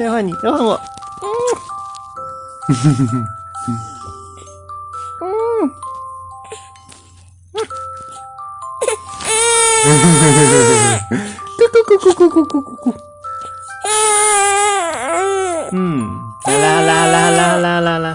再换你，再换我。嗯。咕咕咕咕咕咕咕咕咕。嗯，啦啦啦啦啦啦啦啦。